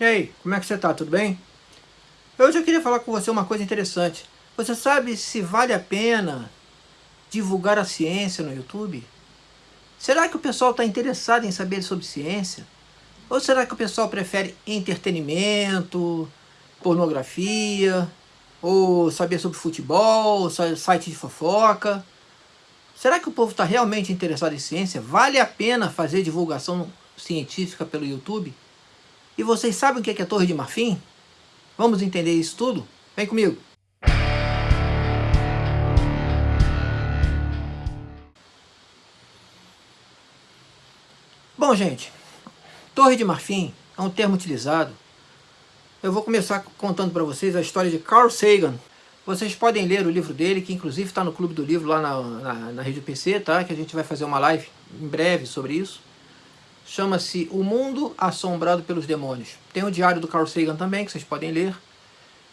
E aí, como é que você tá? Tudo bem? Hoje eu queria falar com você uma coisa interessante. Você sabe se vale a pena divulgar a ciência no YouTube? Será que o pessoal está interessado em saber sobre ciência? Ou será que o pessoal prefere entretenimento, pornografia, ou saber sobre futebol, site de fofoca? Será que o povo está realmente interessado em ciência? Vale a pena fazer divulgação científica pelo YouTube? E vocês sabem o que é, que é Torre de Marfim? Vamos entender isso tudo? Vem comigo! Bom, gente, Torre de Marfim é um termo utilizado. Eu vou começar contando para vocês a história de Carl Sagan. Vocês podem ler o livro dele, que inclusive está no Clube do Livro lá na, na, na rede PC, tá? Que a gente vai fazer uma live em breve sobre isso chama-se O Mundo Assombrado pelos Demônios. Tem o diário do Carl Sagan também, que vocês podem ler.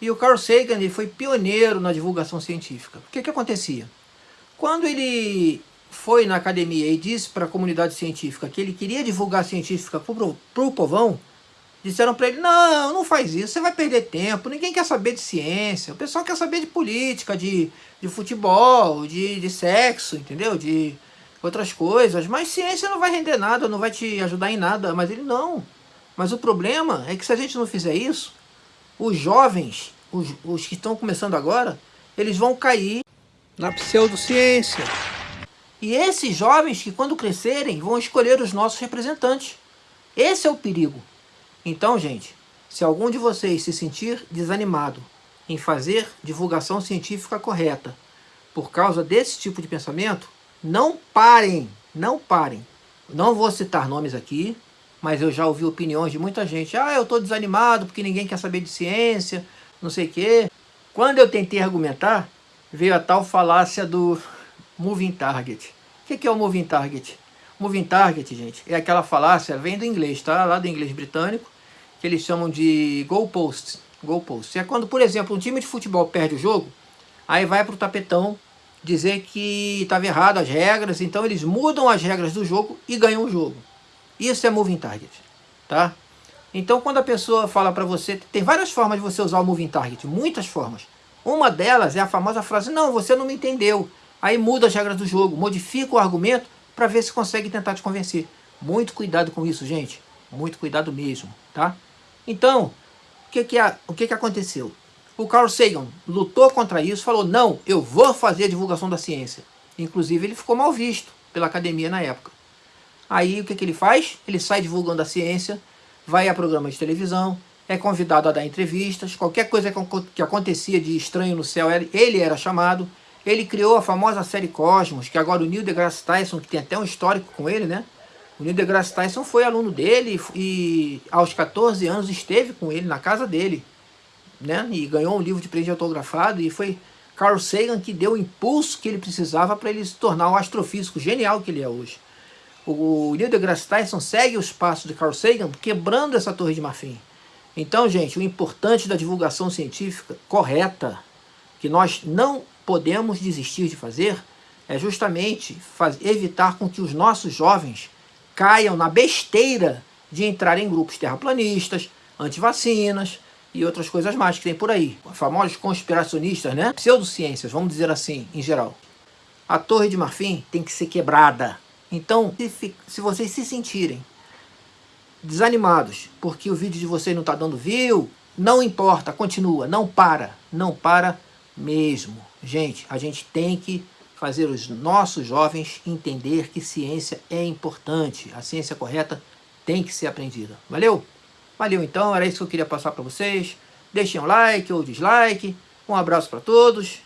E o Carl Sagan ele foi pioneiro na divulgação científica. O que, que acontecia? Quando ele foi na academia e disse para a comunidade científica que ele queria divulgar científica para o povão, disseram para ele, não, não faz isso, você vai perder tempo, ninguém quer saber de ciência, o pessoal quer saber de política, de, de futebol, de, de sexo, entendeu? De, outras coisas, mas ciência não vai render nada, não vai te ajudar em nada, mas ele não. Mas o problema é que se a gente não fizer isso, os jovens, os, os que estão começando agora, eles vão cair na pseudociência. E esses jovens que quando crescerem vão escolher os nossos representantes. Esse é o perigo. Então, gente, se algum de vocês se sentir desanimado em fazer divulgação científica correta por causa desse tipo de pensamento, não parem, não parem. Não vou citar nomes aqui, mas eu já ouvi opiniões de muita gente. Ah, eu estou desanimado porque ninguém quer saber de ciência, não sei o quê. Quando eu tentei argumentar, veio a tal falácia do moving target. O que é o moving target? Moving target, gente, é aquela falácia, vem do inglês, tá? Lá do inglês britânico, que eles chamam de goalposts. Goalposts. É quando, por exemplo, um time de futebol perde o jogo, aí vai para o tapetão dizer que estava errado as regras, então eles mudam as regras do jogo e ganham o jogo. Isso é moving target, tá? Então quando a pessoa fala para você, tem várias formas de você usar o moving target, muitas formas. Uma delas é a famosa frase, não, você não me entendeu. Aí muda as regras do jogo, modifica o argumento para ver se consegue tentar te convencer. Muito cuidado com isso, gente. Muito cuidado mesmo, tá? Então, o que que, o que, que aconteceu? O Carl Sagan lutou contra isso, falou, não, eu vou fazer a divulgação da ciência. Inclusive ele ficou mal visto pela academia na época. Aí o que, que ele faz? Ele sai divulgando a ciência, vai a programas de televisão, é convidado a dar entrevistas, qualquer coisa que acontecia de estranho no céu, ele era chamado. Ele criou a famosa série Cosmos, que agora o Neil deGrasse Tyson, que tem até um histórico com ele, né? O Neil deGrasse Tyson foi aluno dele e aos 14 anos esteve com ele na casa dele né? E ganhou um livro de presente autografado e foi Carl Sagan que deu o impulso que ele precisava para ele se tornar o astrofísico genial que ele é hoje. O Neil deGrasse Tyson segue os passos de Carl Sagan quebrando essa torre de marfim. Então, gente, o importante da divulgação científica correta, que nós não podemos desistir de fazer, é justamente evitar com que os nossos jovens caiam na besteira de entrar em grupos terraplanistas, antivacinas, e outras coisas mais que tem por aí. Famosos conspiracionistas, né? Pseudociências, vamos dizer assim, em geral. A Torre de Marfim tem que ser quebrada. Então, se, se vocês se sentirem desanimados porque o vídeo de vocês não está dando view, não importa, continua, não para, não para mesmo. Gente, a gente tem que fazer os nossos jovens entender que ciência é importante, a ciência correta tem que ser aprendida. Valeu? Valeu então, era isso que eu queria passar para vocês. Deixem um like ou dislike. Um abraço para todos.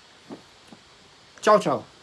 Tchau, tchau.